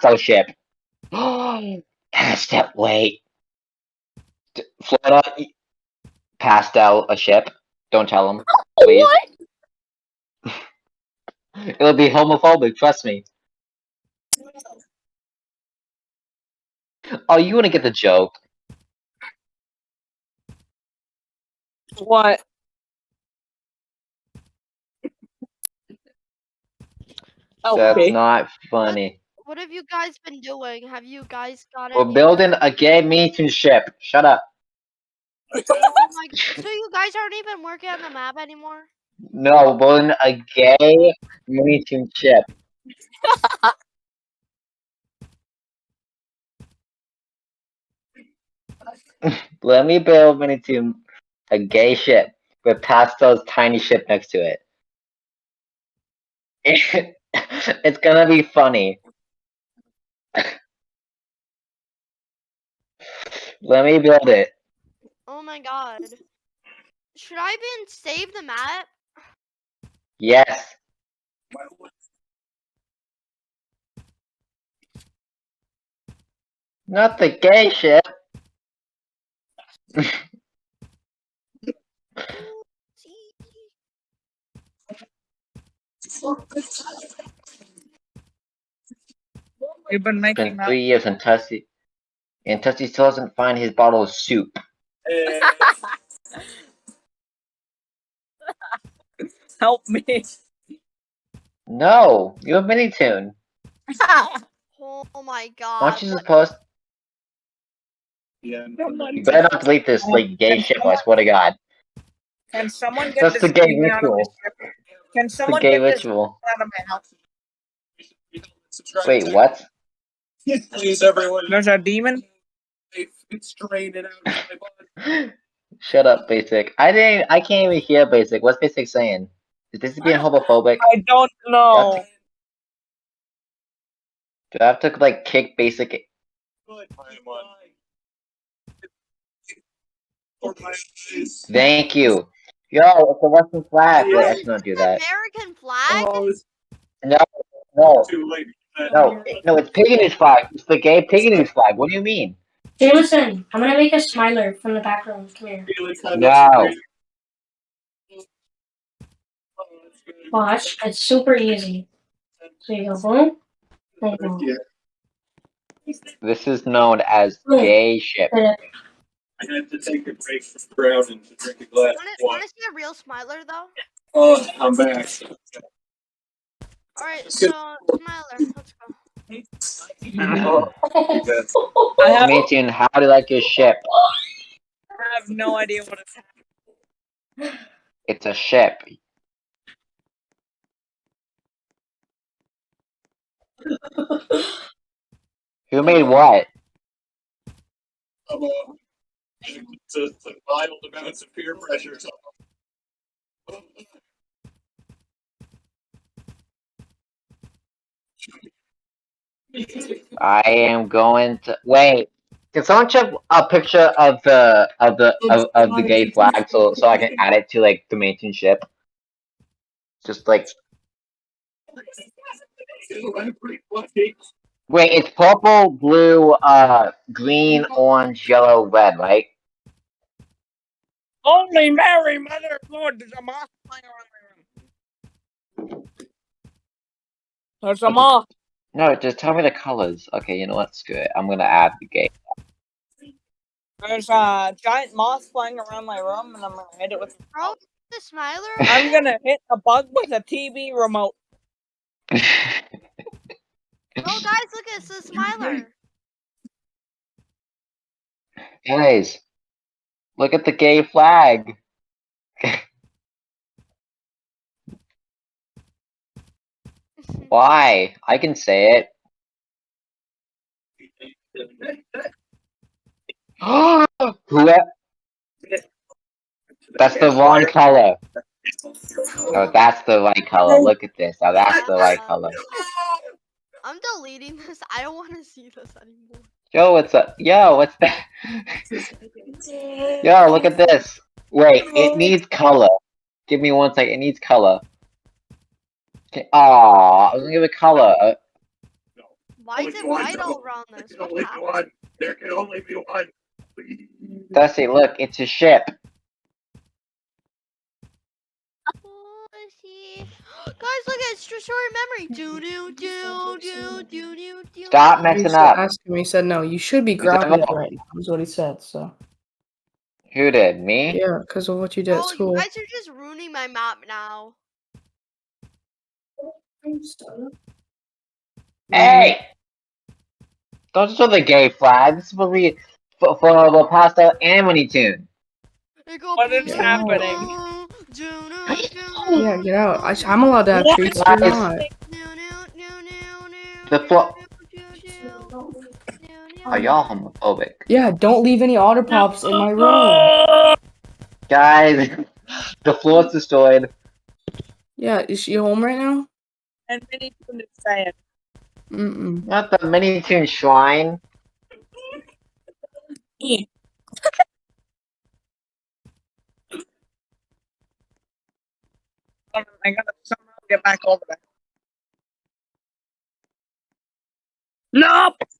pastel ship. pastel, wait. D- Florida, y- pastel a ship. Don't tell him, please. What? It'll be homophobic, trust me. Oh, you wanna get the joke. What? That's Okay. not funny. What have you guys been doing? Have you guys got We're building a gay meeting ship. Shut up. Oh my- so you guys aren't even working on the map anymore? No, we're building a gay meeting ship. Let me build Mini Team a gay ship with Pastel's tiny ship next to it. it's gonna be funny. Let me build it. Oh my god. Should I even save the map? Yes. Not the gay ship. See? We've been making been three years and Tussie and Tussie still doesn't find his bottle of soup. Help me. No, you have MiniToon. Oh my god. Aren't you what- supposed Yeah. you better not delete this like gay shit, I swear to god. Can someone get That's this the gay demon out of my ritual. Can It's the someone gay get this ritual. out of my house? Wait, what? Please, everyone. There's a demon? It's draining out of my body. Shut up, Basic. I didn't I can't even hear Basic. What's Basic saying? Is this being homophobic? I don't know. Do I have to like kick Basic Good, I'm on. For my eyes. Thank you. Yo, it's a Western flag. Wait, I should not do that. American flag? Oh, no, it's No, too late. no, no, it's Piganese flag. It's the gay Piganese flag. What do you mean? Jameson, I'm gonna make a smiler from the background. Come here. Felix had No. this- Oh, that's good. Watch, it's super easy. So you go boom, there you This is known as gay ship. I had to take a break from drowning to drink a glass Wanna, of water. wanna see a real smiler though? Oh, I'm back. Alright, so smiler, let's go. That's I have, Maintain, how do you like your ship? I have no idea what it's happening. It's a ship. Who made what? I'm, uh, it's a, it's a violent of peer pressure. So. I am going to wait. Can someone check a picture of the of the of, of the gay flag so so I can add it to like the maintain ship? Just like I'm pretty lucky. wait, it's purple, blue, uh, green, orange, yellow, red, right? Only Mary, Mother of Lord, there's a moth flying around my room. There's a moth. No, just tell me the colors. Okay, you know what? Screw it. I'm gonna add the gay. There's a giant moth flying around my room, and I'm gonna hit it with. Bro, the smiler? I'm gonna hit a bug with a TV remote. Oh guys, look at the smiler. Guys, look at the gay flag. Why? I can say it. Who? That's the wrong color. Oh, that's the right color. Look at this. Oh, that's the right color. I'm deleting this. I don't want to see this anymore. Yo, what's up? Yo, what's that? Yo, look at this. Wait, it needs color. Give me one second. It needs color. Okay. Aw, I was gonna give it color. Uh, Why is it one, white all though. around There this? can only be one. There can only be one. Please. Dusty, look, it's a ship. Guys, look at it's just short memory. Do do do do do do do. Stop do. messing He up. asked him. He said no. You should be He said grounded no. right now. Is what he said. So Who did? Me? yeah, because of what you did at Oh, you school. guys are just ruining my map now. Hey! Mm-hmm. Don't show the gay flag. This is for we for, for the pasta and Winnie Tune. What is happening? Yeah, get out. I, I'm allowed to have What? treats. You're Guys. not. The do, flo- do, do, do, do. Are y'all homophobic? Yeah, don't leave any otter pops in my room. Guys, the floor is destroyed. Yeah, is she home right now? And Minnie Toon is sad. Mm-mm. Not the MiniToon Shrine. I oh gotta somehow get back over there. Nope.